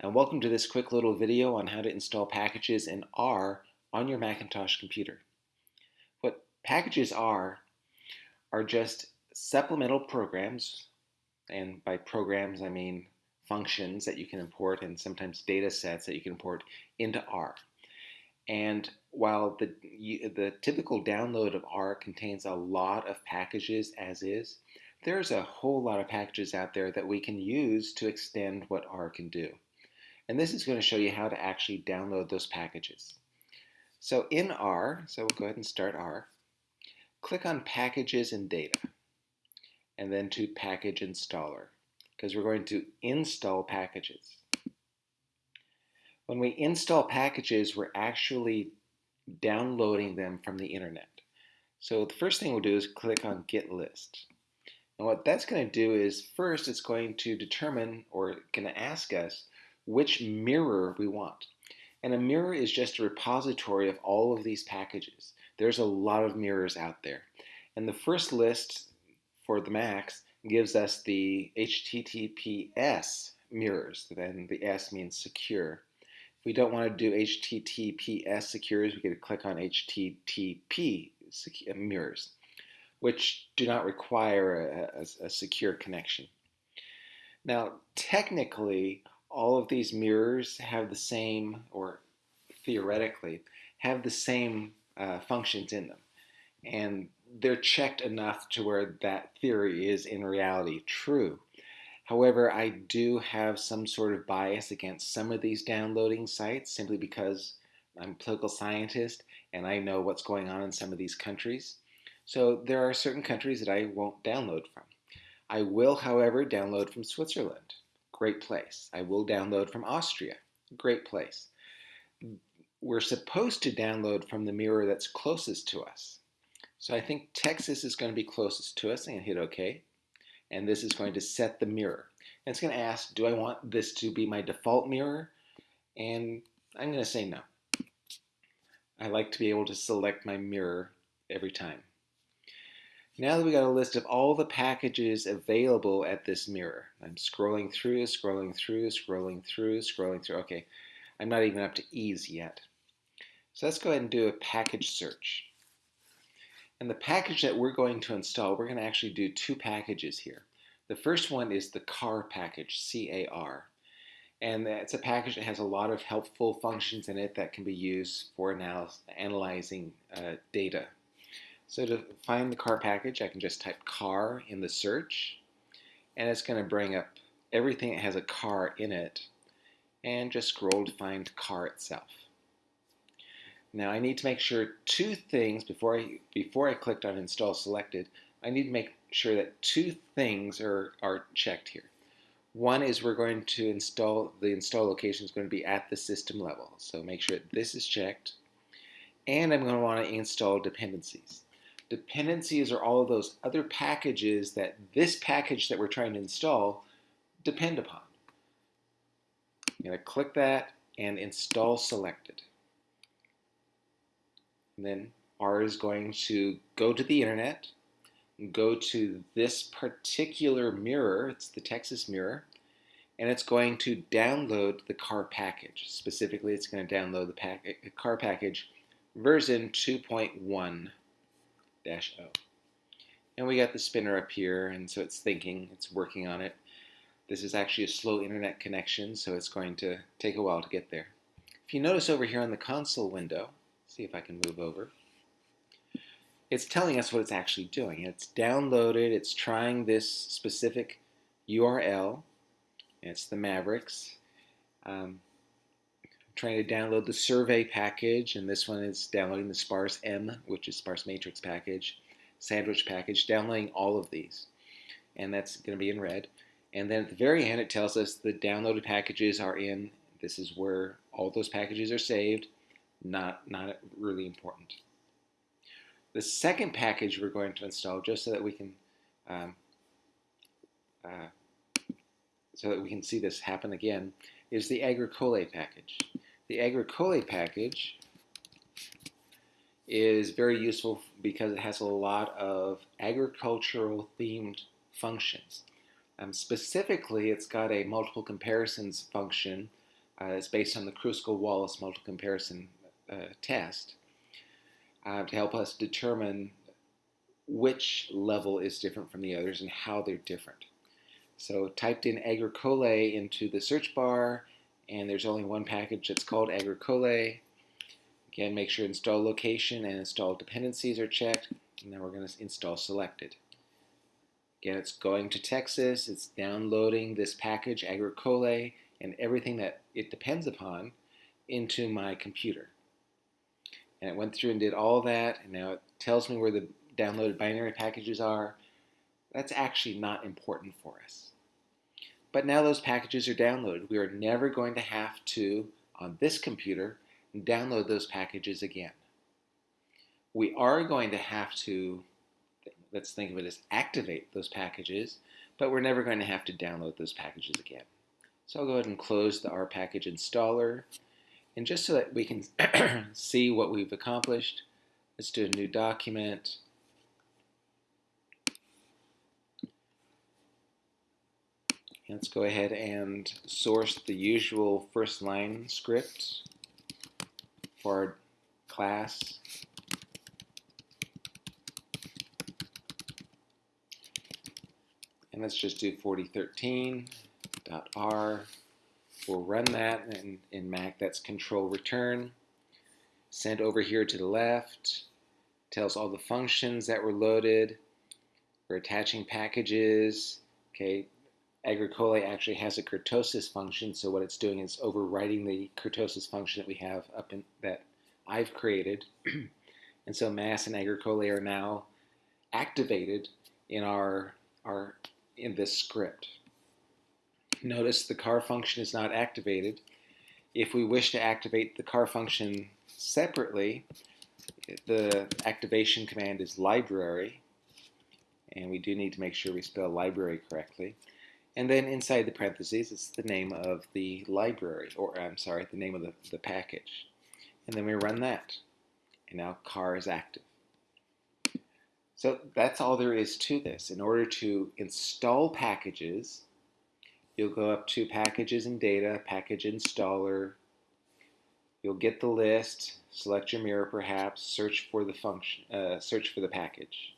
and welcome to this quick little video on how to install packages in R on your Macintosh computer. What packages are, are just supplemental programs, and by programs I mean functions that you can import and sometimes data sets that you can import into R. And while the, the typical download of R contains a lot of packages as is, there's a whole lot of packages out there that we can use to extend what R can do. And this is going to show you how to actually download those packages. So in R, so we'll go ahead and start R, click on Packages and Data, and then to Package Installer, because we're going to install packages. When we install packages, we're actually downloading them from the internet. So the first thing we'll do is click on Get List. And what that's going to do is first it's going to determine or going to ask us which mirror we want. And a mirror is just a repository of all of these packages. There's a lot of mirrors out there. And the first list for the Macs gives us the HTTPS mirrors. Then the S means secure. If we don't want to do HTTPS secures, we could click on HTTP uh, mirrors, which do not require a, a, a secure connection. Now, technically, all of these mirrors have the same, or theoretically, have the same uh, functions in them. And they're checked enough to where that theory is in reality true. However, I do have some sort of bias against some of these downloading sites simply because I'm a political scientist and I know what's going on in some of these countries. So there are certain countries that I won't download from. I will, however, download from Switzerland great place. I will download from Austria, great place. We're supposed to download from the mirror that's closest to us. So I think Texas is going to be closest to us. I'm going to hit OK. And this is going to set the mirror. And it's going to ask, do I want this to be my default mirror? And I'm going to say no. I like to be able to select my mirror every time. Now that we got a list of all the packages available at this mirror, I'm scrolling through, scrolling through, scrolling through, scrolling through. Okay, I'm not even up to ease yet. So let's go ahead and do a package search. And the package that we're going to install, we're going to actually do two packages here. The first one is the CAR package, C-A-R. And it's a package that has a lot of helpful functions in it that can be used for analyzing uh, data so to find the car package, I can just type car in the search, and it's going to bring up everything that has a car in it, and just scroll to find car itself. Now I need to make sure two things before I before I clicked on install selected. I need to make sure that two things are, are checked here. One is we're going to install, the install location is going to be at the system level. So make sure this is checked. And I'm going to want to install dependencies. Dependencies are all of those other packages that this package that we're trying to install depend upon. I'm going to click that and install selected. And then R is going to go to the internet, go to this particular mirror, it's the Texas mirror, and it's going to download the car package. Specifically, it's going to download the pack uh, car package version 2.1 dash O. And we got the spinner up here, and so it's thinking, it's working on it. This is actually a slow internet connection, so it's going to take a while to get there. If you notice over here on the console window, see if I can move over, it's telling us what it's actually doing. It's downloaded, it's trying this specific URL, it's the Mavericks. Um, trying to download the survey package, and this one is downloading the SparseM, which is sparse matrix package, sandwich package, downloading all of these. And that's going to be in red. And then at the very end, it tells us the downloaded packages are in. This is where all those packages are saved. Not, not really important. The second package we're going to install, just so that we can um, uh, so that we can see this happen again, is the agricolae package. The agricolae package is very useful because it has a lot of agricultural themed functions. Um, specifically, it's got a multiple comparisons function Uh, it's based on the Kruskal-Wallis multiple comparison uh, test uh, to help us determine which level is different from the others and how they're different. So typed in agricolae into the search bar, and there's only one package that's called agricolae. Again, make sure install location and install dependencies are checked, and then we're going to install selected. Again, it's going to Texas, it's downloading this package, agricolae, and everything that it depends upon into my computer. And it went through and did all that, and now it tells me where the downloaded binary packages are. That's actually not important for us. But now those packages are downloaded. We are never going to have to, on this computer, download those packages again. We are going to have to, let's think of it as activate those packages, but we're never going to have to download those packages again. So I'll go ahead and close the R package installer. And just so that we can see what we've accomplished, let's do a new document. Let's go ahead and source the usual first line script for our class. And let's just do 4013.r. We'll run that in, in Mac, that's control return. Send over here to the left, tells all the functions that were loaded. We're attaching packages. Okay, agricolae actually has a kurtosis function, so what it's doing is overwriting the kurtosis function that we have up in that I've created. and so mass and agricolae are now activated in our our in this script. Notice the car function is not activated. If we wish to activate the car function separately, the activation command is library, and we do need to make sure we spell library correctly. And then inside the parentheses, it's the name of the library, or I'm sorry, the name of the, the package. And then we run that. And now car is active. So that's all there is to this. In order to install packages, you'll go up to Packages and Data, Package Installer. You'll get the list, select your mirror perhaps, search for the function, uh, search for the package.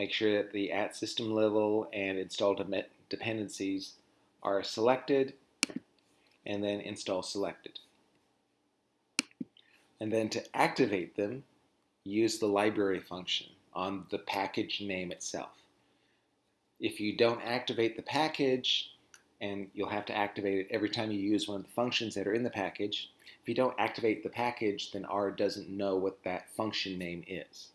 Make sure that the at system level and install dependencies are selected and then install selected. And then to activate them, use the library function on the package name itself. If you don't activate the package, and you'll have to activate it every time you use one of the functions that are in the package. If you don't activate the package, then R doesn't know what that function name is.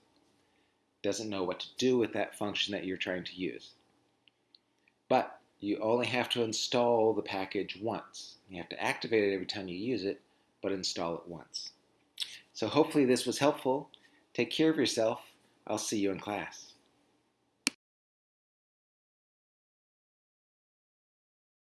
Doesn't know what to do with that function that you're trying to use. But you only have to install the package once. You have to activate it every time you use it, but install it once. So hopefully this was helpful. Take care of yourself. I'll see you in class.